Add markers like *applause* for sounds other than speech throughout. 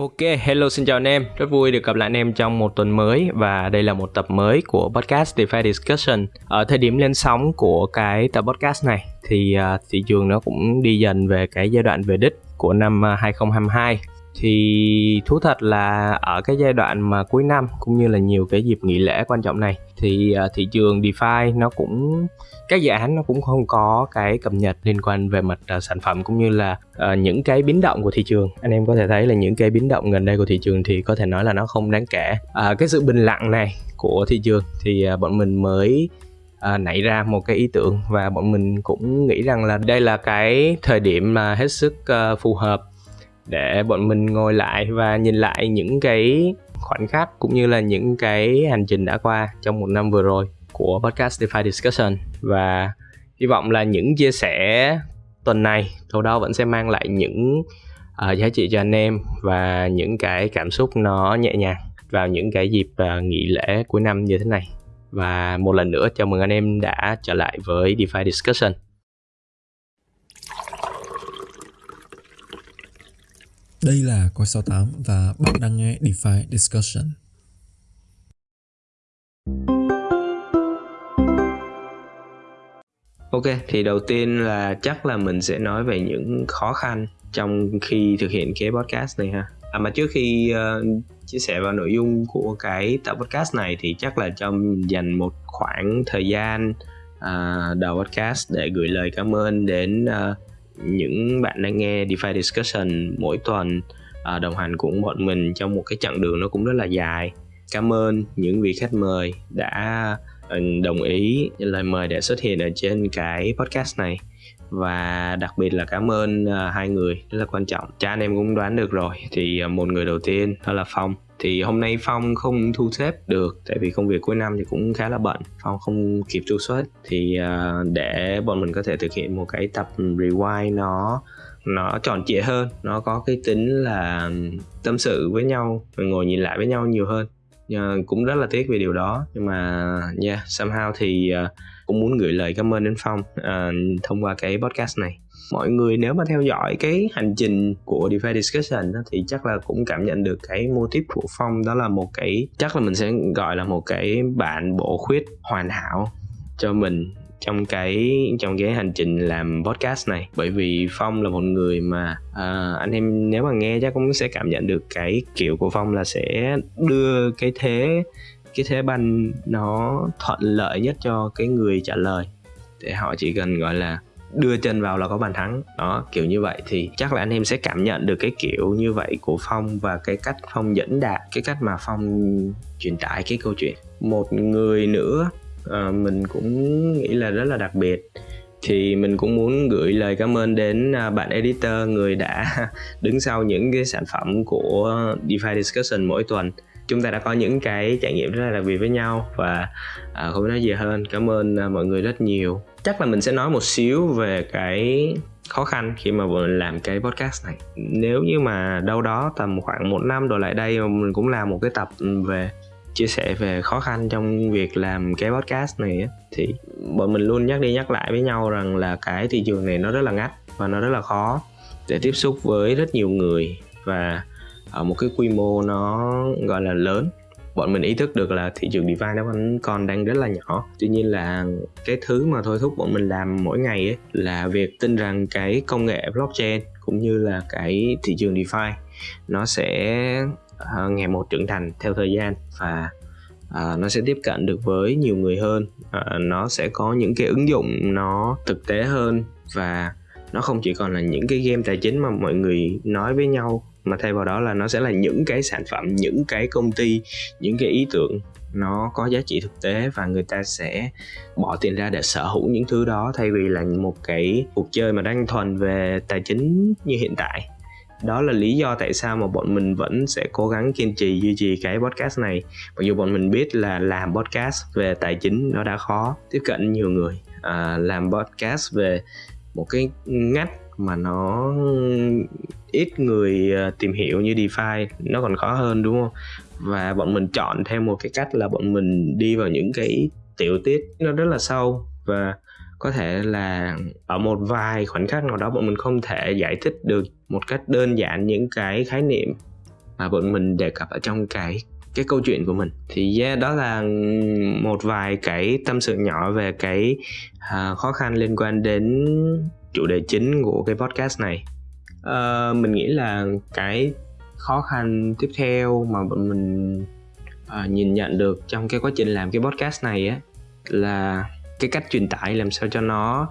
Ok, hello xin chào anh em, rất vui được gặp lại anh em trong một tuần mới và đây là một tập mới của podcast DeFi Discussion. Ở thời điểm lên sóng của cái tập podcast này thì uh, thị trường nó cũng đi dần về cái giai đoạn về đích của năm à, 2022 thì thú thật là ở cái giai đoạn mà cuối năm cũng như là nhiều cái dịp nghỉ lễ quan trọng này thì ờ, thị trường DeFi nó cũng các dự án nó cũng không có cái cập nhật liên quan về mặt uh, sản phẩm cũng như là uh, những cái biến động của thị trường. Anh em có thể thấy là những cái biến động gần đây của thị trường thì có thể nói là nó không đáng kể. Uh, cái sự bình lặng này của thị trường thì uh, bọn mình mới à, nảy ra một cái ý tưởng và bọn mình cũng nghĩ rằng là đây là cái thời điểm mà hết sức uh, phù hợp để bọn mình ngồi lại và nhìn lại những cái khoảnh khắc cũng như là những cái hành trình đã qua trong một năm vừa rồi của podcast DeFi Discussion. Và hy vọng là những chia sẻ tuần này đâu vẫn sẽ mang lại những uh, giá trị cho anh em và những cái cảm xúc nó nhẹ nhàng vào những cái dịp uh, nghỉ lễ cuối năm như thế này. Và một lần nữa chào mừng anh em đã trở lại với DeFi Discussion. Đây là Coi 68 và bạn đang nghe DeFi Discussion. Ok, thì đầu tiên là chắc là mình sẽ nói về những khó khăn trong khi thực hiện cái podcast này ha. À mà trước khi uh, chia sẻ vào nội dung của cái tập podcast này thì chắc là cho dành một khoảng thời gian uh, đầu podcast để gửi lời cảm ơn đến uh, những bạn đang nghe DeFi Discussion mỗi tuần à, đồng hành cùng bọn mình trong một cái chặng đường nó cũng rất là dài. Cảm ơn những vị khách mời đã ừ, đồng ý lời mời để xuất hiện ở trên cái podcast này. Và đặc biệt là cảm ơn uh, hai người rất là quan trọng. Cha anh em cũng đoán được rồi thì uh, một người đầu tiên đó là phong thì hôm nay phong không thu xếp được tại vì công việc cuối năm thì cũng khá là bận. Phong không kịp thu xuất thì uh, để bọn mình có thể thực hiện một cái tập rewind nó nó tròn trịa hơn nó có cái tính là tâm sự với nhau ngồi nhìn lại với nhau nhiều hơn. Uh, cũng rất là tiếc về điều đó. Nhưng mà yeah somehow thì uh, cũng muốn gửi lời cảm ơn đến phong uh, thông qua cái podcast này mọi người nếu mà theo dõi cái hành trình của DeFi Discussion đó, thì chắc là cũng cảm nhận được cái mô típ của Phong. Đó là một cái chắc là mình sẽ gọi là một cái bản bổ khuyết hoàn hảo cho mình trong cái trong cái hành trình làm podcast này. Bởi vì phong là một người mà à, anh em nếu mà nghe chắc cũng sẽ cảm nhận được cái kiểu của phong là sẽ đưa cái thế cái thế banh nó thuận lợi nhất cho cái người trả lời. Để họ chỉ cần gọi là đưa chân vào là có bàn thắng. Đó kiểu như vậy. Thì chắc là anh em sẽ cảm nhận được cái kiểu như vậy của phong và cái cách phong dẫn đạt cái cách mà phong truyền tải cái câu chuyện. Một người nữa à, mình cũng nghĩ là rất là đặc biệt. Thì mình cũng muốn gửi lời cảm ơn đến à, bạn editor người đã *laughs* đứng sau những cái sản phẩm của DeFi Discussion mỗi tuần chúng ta đã có những cái trải nghiệm rất là đặc biệt với nhau và à, không nói gì hơn cảm ơn à, mọi người rất nhiều. Chắc là mình sẽ nói một xíu về cái khó khăn khi mà mình làm cái podcast này. Nếu như mà đâu đó tầm khoảng một năm rồi lại đây mà mình cũng làm một cái tập về chia sẻ về khó khăn trong việc làm cái podcast này thì bọn mình luôn nhắc đi nhắc lại với nhau rằng là cái thị trường này nó rất là ngắt và nó rất là khó để tiếp xúc với rất nhiều người. Và ở một cái quy mô nó gọi là lớn. Bọn mình ý thức được là thị trường DeFi nó vẫn còn đang rất là nhỏ. Tuy nhiên là cái thứ mà thôi thúc bọn mình làm mỗi ngày ấy là việc tin rằng cái công nghệ blockchain cũng như là cái thị trường DeFi nó sẽ uh, ngày một trưởng thành theo thời gian và uh, nó sẽ tiếp cận được với nhiều người hơn. Uh, nó sẽ có những cái ứng dụng nó thực tế hơn và nó không chỉ còn là những cái game tài chính mà mọi người nói với nhau mà thay vào đó là nó sẽ là những cái sản phẩm những cái công ty những cái ý tưởng nó có giá trị thực tế và người ta sẽ bỏ tiền ra để sở hữu những thứ đó thay vì là một cái cuộc chơi mà đang thuần về tài chính như hiện tại. Đó là lý do tại sao mà bọn mình vẫn sẽ cố gắng kiên trì duy trì cái podcast này. Mặc dù bọn mình biết là làm podcast về tài chính nó đã khó tiếp cận nhiều người à, làm podcast về một cái ngách mà nó ít người ờ, tìm hiểu như DeFi nó còn khó hơn đúng không? Và bọn mình chọn theo một cái cách là bọn mình đi vào những cái tiểu tiết nó rất là sâu. Và có thể là ở một vài khoảnh khắc nào đó bọn mình không thể giải thích được một cách đơn giản những cái khái niệm mà bọn mình đề cập ở trong cái cái câu chuyện của mình. Thì yeah, đó là một vài cái tâm sự nhỏ về cái uh, khó khăn liên quan đến chủ đề chính của cái podcast này? Uh, mình nghĩ là cái khó khăn tiếp theo mà bọn mình uh, nhìn nhận được trong cái quá trình làm cái podcast này á là cái cách truyền tải làm sao cho nó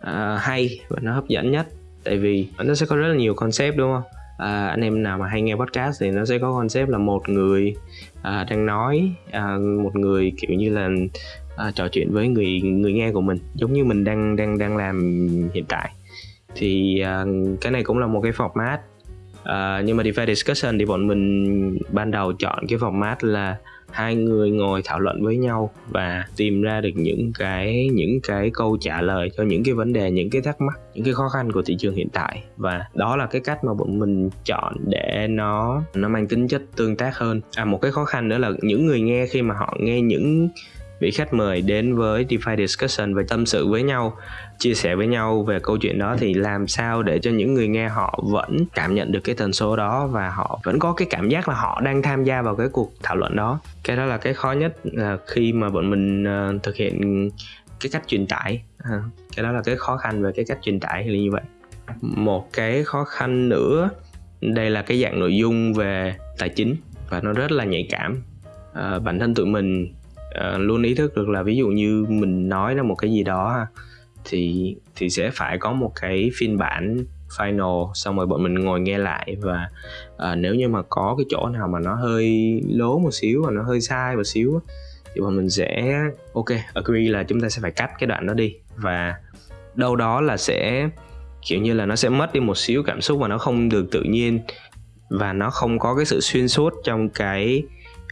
uh, hay và nó hấp dẫn nhất. Tại vì nó sẽ có rất là nhiều concept đúng không? À, anh em nào mà hay nghe podcast thì nó sẽ có concept là một người à, đang nói à, một người kiểu như là à, trò chuyện với người người nghe của mình giống như mình đang đang đang làm hiện tại. Thì à, cái này cũng là một cái format à, nhưng mà DeFi discussion thì bọn mình ban đầu chọn cái format là hai người ngồi thảo luận với nhau và tìm ra được những cái những cái câu trả lời cho những cái vấn đề những cái thắc mắc những cái khó khăn của thị trường hiện tại. Và đó là cái cách mà bọn mình chọn để nó nó mang tính chất tương tác hơn. À một cái khó khăn nữa là những người nghe khi mà họ nghe những vị khách mời đến với DeFi Discussion và tâm sự với nhau chia sẻ với nhau về câu chuyện đó thì làm sao để cho những người nghe họ vẫn cảm nhận được cái tần số đó và họ vẫn có cái cảm giác là họ đang tham gia vào cái cuộc thảo luận đó? Cái đó là cái khó nhất là khi mà bọn mình à, thực hiện cái cách truyền tải. À, cái đó là cái khó khăn về cái cách truyền tải là như vậy. Một cái khó khăn nữa đây là cái dạng nội dung về tài chính và nó rất là nhạy cảm. À, bản thân tụi mình uh, luôn ý thức được là ví dụ như mình nói ra một cái gì đó thì thì sẽ phải có một cái phiên bản final xong rồi bọn mình ngồi nghe lại và uh, nếu như mà có cái chỗ nào mà nó hơi lố một xíu và nó hơi sai một xíu thì bọn mình sẽ ok agree là chúng ta sẽ phải cắt cái đoạn đó đi. Và đâu đó là sẽ kiểu như là nó sẽ mất đi một xíu cảm xúc và nó không được tự nhiên và nó không có cái sự xuyên suốt trong cái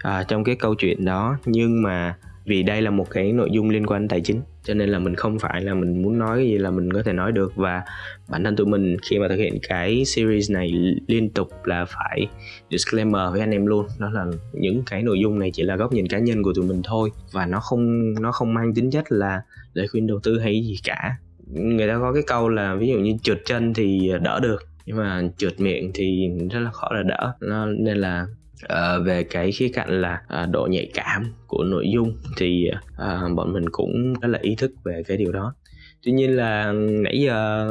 à, trong cái câu chuyện đó. Nhưng mà vì đây là một cái nội dung liên quan tài chính cho nên là mình không phải là mình muốn nói cái gì là mình có thể nói được. Và bản thân tụi mình khi mà thực hiện cái series này liên tục là phải disclaimer với anh em luôn. Đó là những cái nội dung này chỉ là góc nhìn cá nhân của tụi mình thôi. Và nó không nó không mang tính chất là lời khuyên đầu tư hay gì cả. Người ta có cái câu là ví dụ như trượt chân thì đỡ được nhưng mà trượt miệng thì rất là khó là đỡ. Nó, nên là à, về cái khía cạnh là à, độ nhạy cảm của nội dung thì à, bọn mình cũng rất là ý thức về cái điều đó. Tuy nhiên là nãy giờ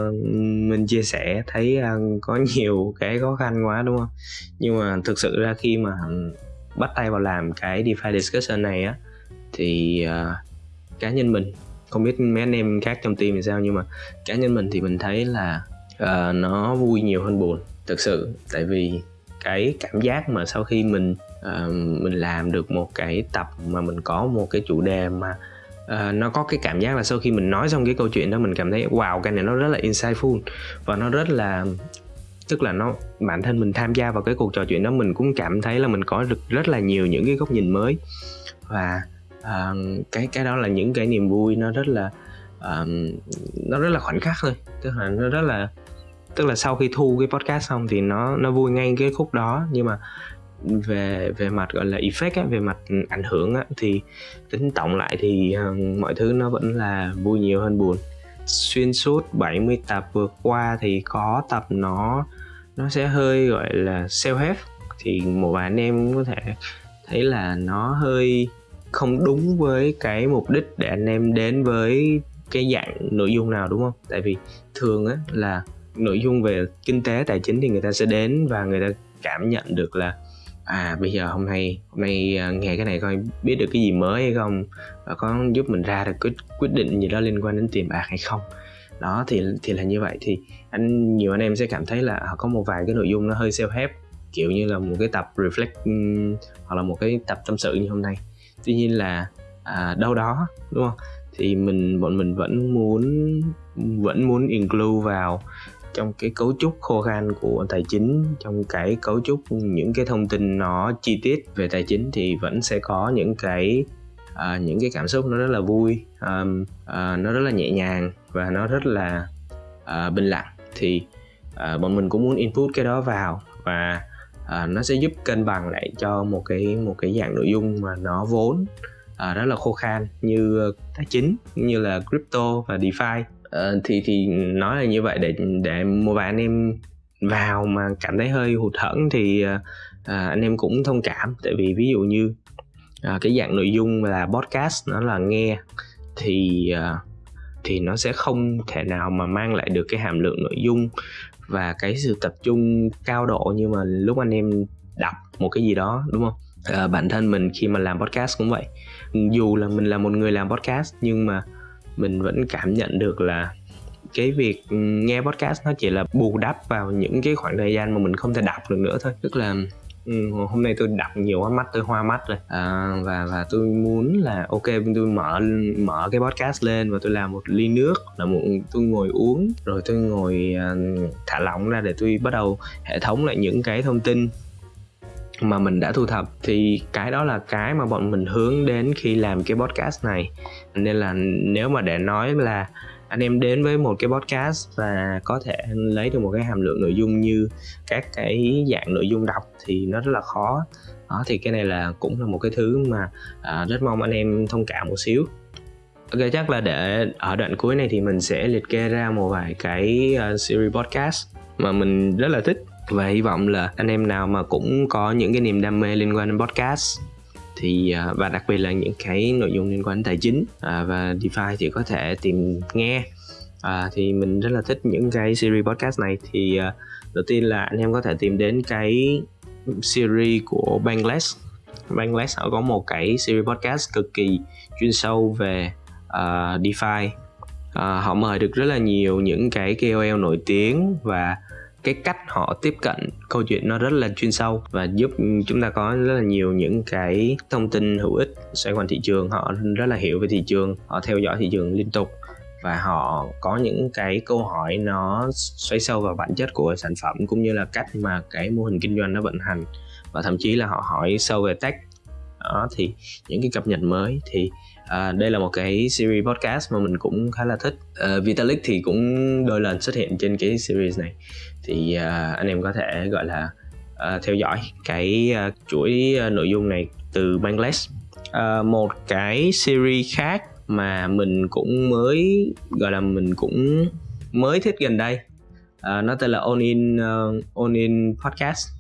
mình chia sẻ thấy có *laughs* nhiều cái khó khăn quá đúng không? Nhưng mà thực sự ra khi mà bắt tay vào làm cái DeFi discussion này á thì uh, cá nhân mình không biết mấy anh em khác trong team thì sao nhưng mà cá nhân mình thì mình thấy là uh, nó vui nhiều hơn buồn thực sự. Tại vì cái cảm giác mà sau khi mình uh, mình làm được một cái tập mà mình có một cái chủ đề mà uh, nó có cái cảm giác là sau khi mình nói xong cái câu chuyện đó mình cảm thấy wow cái này nó rất là insightful và nó rất là tức là nó bản thân mình tham gia vào cái cuộc trò chuyện đó mình cũng cảm thấy là mình có được rất là nhiều những cái góc nhìn mới. Và uh, cái cái đó là những cái niềm vui nó rất là uh, nó rất là khoảnh khắc thôi. Tức là nó rất là tức là sau khi thu cái podcast xong thì nó nó vui ngay cái khúc đó. Nhưng mà về về mặt gọi là effect á, về mặt ảnh hưởng á, thì tính tổng lại thì uh, mọi thứ nó vẫn là vui nhiều hơn buồn. Xuyên suốt 70 tập vừa qua thì có tập nó nó sẽ hơi gọi là self help thì một vài anh em có thể thấy là nó hơi không đúng với cái mục đích để anh em đến với cái dạng nội dung nào đúng không? Tại vì thường á là nội dung về kinh tế tài chính thì người ta sẽ đến và người ta cảm nhận được là à bây giờ hôm nay hôm nay à, nghe cái này coi biết được cái gì mới hay không? Và có giúp mình ra được quyết quyết định gì đó liên quan đến tiền bạc hay không? Đó thì thì là như vậy. Thì anh nhiều anh em sẽ cảm thấy là có một vài cái nội dung nó hơi self help kiểu như là một cái tập reflect ừ, hoặc là một cái tập tâm sự như hôm nay. Tuy nhiên là à, đâu đó đúng không? Thì mình bọn mình vẫn muốn vẫn muốn include vào trong cái cấu trúc khô khan của tài chính trong cái cấu trúc những cái thông tin nó chi tiết về tài chính thì vẫn sẽ có những cái à, những cái cảm xúc nó rất là vui um, à, nó rất là nhẹ nhàng và nó rất là à, bình lặng. Thì à, bọn mình cũng muốn input cái đó vào và à, nó sẽ giúp cân bằng lại cho một cái một cái dạng nội dung mà nó vốn à, rất là khô khan như à, tài chính như là crypto và defi uh, thì thì nói là như vậy để để một vài anh em vào mà cảm thấy hơi hụt hẫng thì uh, à, anh em cũng thông cảm. Tại vì ví dụ như à, cái dạng nội dung là podcast nó là nghe thì à, thì nó sẽ không thể nào mà mang lại được cái hàm lượng nội dung và cái sự tập trung cao độ như mà lúc anh em đọc một cái gì đó đúng không? À, bản thân mình khi mà làm podcast cũng vậy. Dù là mình là một người làm podcast nhưng mà mình vẫn cảm nhận được là cái việc nghe podcast nó chỉ là bù đắp vào những cái khoảng thời gian mà mình không thể đọc được nữa thôi. Tức là Ừ, hôm nay tôi đọc nhiều quá mắt tôi hoa mắt rồi. À, và và tôi muốn là ok tôi mở mở cái podcast lên và tôi làm một ly nước là một tôi ngồi uống rồi tôi ngồi uh, thả lỏng ra để tôi bắt đầu hệ thống lại những cái thông tin mà mình đã thu thập thì cái đó là cái mà bọn mình hướng đến khi làm cái podcast này. Nên là nếu mà để nói là anh em đến với một cái podcast và có thể lấy được một cái hàm lượng nội dung như các cái dạng nội dung đọc thì nó rất là khó. Đó thì cái này là cũng là một cái thứ mà à, rất mong anh em thông cảm một xíu. Ok chắc là để ở đoạn cuối này thì mình sẽ liệt kê ra một vài cái uh, series podcast mà mình rất là thích và hy vọng là anh em nào mà cũng có những cái niềm đam mê liên quan đến podcast thì à, và đặc biệt là những cái nội dung liên quan đến tài chính à, và DeFi thì có thể tìm nghe. À, thì mình rất là thích những cái series podcast này. Thì à, đầu tiên là anh em có thể tìm đến cái series của Bangless Bangless họ có một cái series podcast cực kỳ chuyên sâu về uh, DeFi. Uh, họ mời được rất là nhiều những cái KOL nổi tiếng và cái cách họ tiếp cận câu chuyện nó rất là chuyên sâu và giúp chúng ta có rất là nhiều những cái thông tin hữu ích xoay quanh thị trường. Họ rất là hiểu về thị trường, họ theo dõi thị trường liên tục và họ có những cái câu hỏi nó xoáy sâu vào bản chất của sản phẩm cũng như là cách mà cái mô hình kinh doanh nó vận hành. Và thậm chí là họ hỏi sâu về tech đó thì những cái cập nhật mới thì à, đây là một cái series podcast mà mình cũng khá là thích. À, Vitalik thì cũng đôi lần xuất hiện trên cái series này. Thì à, anh em có thể gọi là à, theo dõi cái à, chuỗi à, nội dung này từ Bangladesh à, một cái series khác mà mình cũng mới gọi là mình cũng mới thích gần đây. À, nó tên là On In à, uh, On In Podcast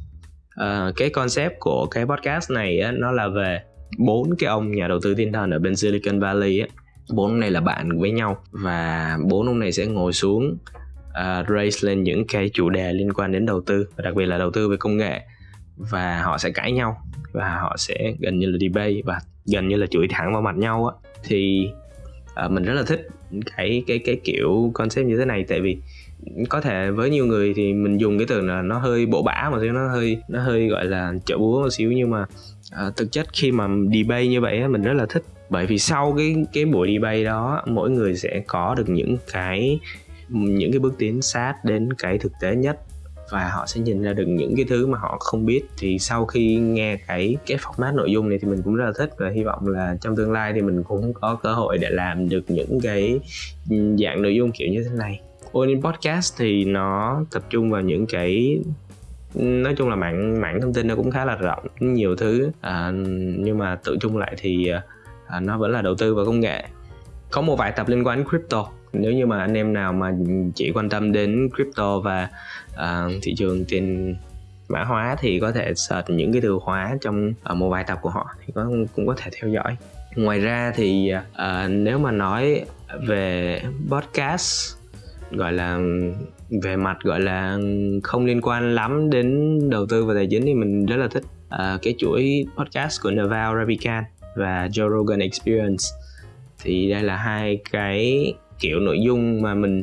uh, cái concept của cái podcast này á, nó là về bốn cái ông nhà đầu tư thiên thần ở bên Silicon Valley á. Bốn ông này là bạn với nhau và bốn ông này sẽ ngồi xuống uh, raise lên những cái chủ đề liên quan đến đầu tư và đặc biệt là đầu tư về công nghệ. Và họ sẽ cãi nhau và họ sẽ gần như là debate và gần như là chửi thẳng vào mặt nhau á. Thì uh, mình rất là thích cái cái cái kiểu concept như thế này. Tại vì có thể với nhiều người thì mình dùng cái từ là nó hơi bộ bã mà xíu nó hơi nó hơi gọi là chợ búa một xíu. Nhưng mà uh, thực chất khi mà debate như vậy mình rất là thích. Bởi vì sau cái cái buổi debate đó mỗi người sẽ có được những cái những cái bước tiến sát đến cái thực tế nhất. Và họ sẽ nhìn ra được những cái thứ mà họ không biết. Thì sau khi nghe cái cái format nội dung này thì mình cũng rất là thích. Và hy vọng là trong tương lai thì mình cũng có cơ hội để làm được những cái dạng nội dung kiểu như thế này. Onin Podcast thì nó tập trung vào những cái nói chung là mạng mạng thông tin nó cũng khá là rộng nhiều thứ. À, nhưng mà tự chung lại thì à, à, nó vẫn là đầu tư vào công nghệ. Có một vài tập liên quan đến crypto. Nếu như mà anh em nào mà chỉ quan tâm đến crypto và à, thị trường tiền mã hóa thì có thể search những cái từ khóa trong à, một vài tập của họ thì có cũng có thể theo dõi. Ngoài ra thì à, à nếu mà nói về podcast gọi là về mặt gọi là không liên quan lắm đến đầu tư và tài chính thì mình rất là thích uh, cái chuỗi podcast của Naval Ravikant và Joe Rogan Experience. Thì đây là hai cái kiểu nội dung mà mình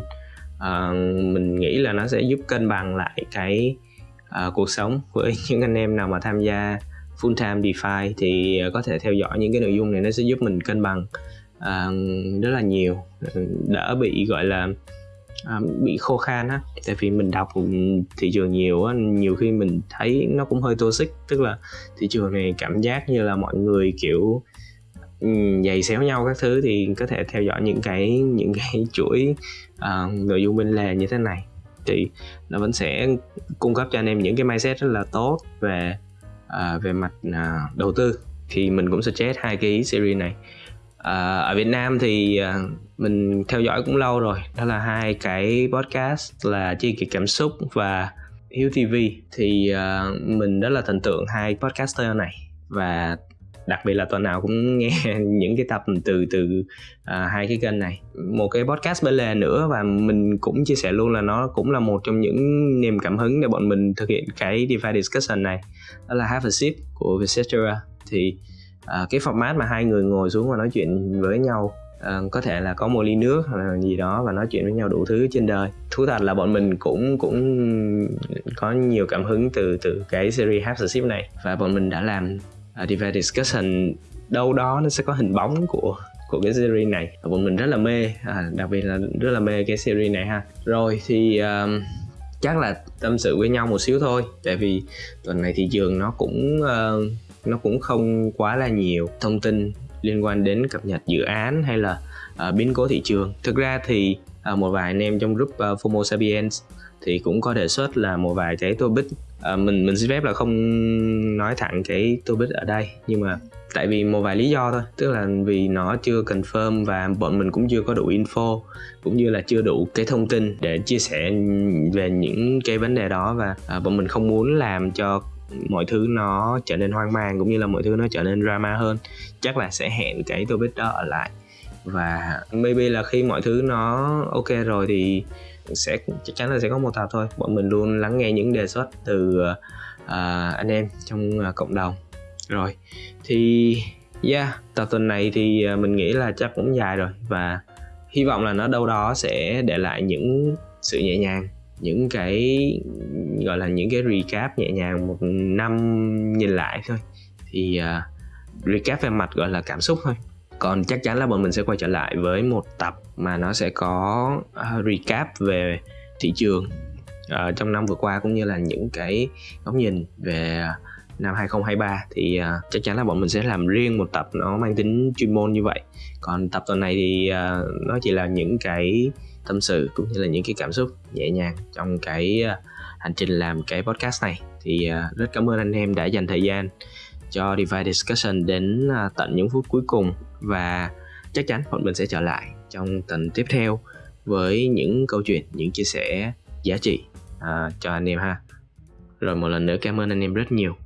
uh, mình nghĩ là nó sẽ giúp cân bằng lại cái uh, cuộc sống với *laughs* những anh em nào mà tham gia full time DeFi. Thì có thể theo dõi những cái nội dung này nó sẽ giúp mình cân bằng uh, rất là nhiều đỡ bị gọi là à, bị khô khan á tại vì mình đọc thị trường nhiều á nhiều khi mình thấy nó cũng hơi toxic tức là thị trường này cảm giác như là mọi người kiểu ừ, giày xéo nhau các thứ thì có thể theo dõi những cái những cái *laughs* chuỗi uh, nội dung bên lề như thế này. Thì nó vẫn sẽ cung cấp cho anh em những cái mindset rất là tốt về uh, về mặt uh, đầu tư. Thì mình cũng suggest hai cái series này. Uh, ở Việt Nam thì uh, mình theo dõi cũng lâu rồi. Đó là hai cái podcast là chi kỳ cảm xúc và Hiếu TV thì uh, mình rất là thần tượng hai podcaster này. Và đặc biệt là tuần nào cũng *laughs* nghe những cái tập từ từ uh, hai cái kênh này. Một cái podcast bên lề nữa và mình cũng chia sẻ luôn là nó cũng là một trong những niềm cảm hứng để bọn mình thực hiện cái DeFi discussion này. Đó là Have a Sip của Vietcetera. Thì uh, cái format mà hai người ngồi xuống và nói chuyện với nhau uh, có thể là có một ly nước hoặc là gì đó và nói chuyện với nhau đủ thứ trên đời. Thú thật là bọn mình cũng cũng có nhiều cảm hứng từ từ cái series half the ship này. Và bọn mình đã làm à, uh, divide discussion đâu đó nó sẽ có hình bóng của của cái series này. Và bọn mình rất là mê à, đặc biệt là rất là mê cái series này ha. Rồi thì um, chắc là tâm sự với nhau một xíu thôi tại vì tuần này thị trường nó cũng uh, nó cũng không quá là nhiều thông tin liên quan đến cập nhật dự án hay là uh, biến cố thị trường. Thực ra thì uh, một vài anh em trong group uh, FOMO Sapiens thì cũng có đề xuất là một vài cái topic uh, mình mình xin phép là không nói thẳng cái topic ở đây nhưng mà tại vì một vài lý do thôi. Tức là vì nó chưa confirm và bọn mình cũng chưa có đủ info cũng như là chưa đủ cái thông tin để chia sẻ về những cái vấn đề đó và à, bọn mình không muốn làm cho mọi thứ nó trở nên hoang mang cũng như là mọi thứ nó trở nên drama hơn. Chắc là sẽ hẹn cái topic đó ở lại. Và maybe là khi mọi thứ nó ok rồi thì sẽ chắc chắn là sẽ có một tập thôi. Bọn mình luôn lắng nghe những đề xuất từ uh, anh em trong uh, cộng đồng. Rồi thì yeah tập tuần này thì uh, mình nghĩ là chắc cũng dài rồi. Và hy vọng là nó đâu đó sẽ để lại những sự nhẹ nhàng những cái gọi là những cái recap nhẹ nhàng một năm nhìn lại thôi. Thì uh, recap về mặt gọi là cảm xúc thôi. Còn chắc chắn là bọn mình sẽ quay trở lại với một tập mà nó sẽ có uh, recap về thị trường uh, trong năm vừa qua cũng như là những cái góc nhìn về năm 2023 thì uh, chắc chắn là bọn mình sẽ làm riêng một tập nó mang tính chuyên môn như vậy. Còn tập tuần này thì uh, nó chỉ là những cái tâm sự cũng như là những cái cảm xúc nhẹ nhàng trong cái uh, hành trình làm cái podcast này. Thì uh, rất cảm ơn anh em đã dành thời gian cho DeFi Discussion đến uh, tận những phút cuối cùng. Và chắc chắn bọn mình sẽ trở lại trong tuần tiếp theo với những câu chuyện những chia sẻ giá trị uh, cho anh em ha. Rồi một lần nữa cảm ơn anh em rất nhiều.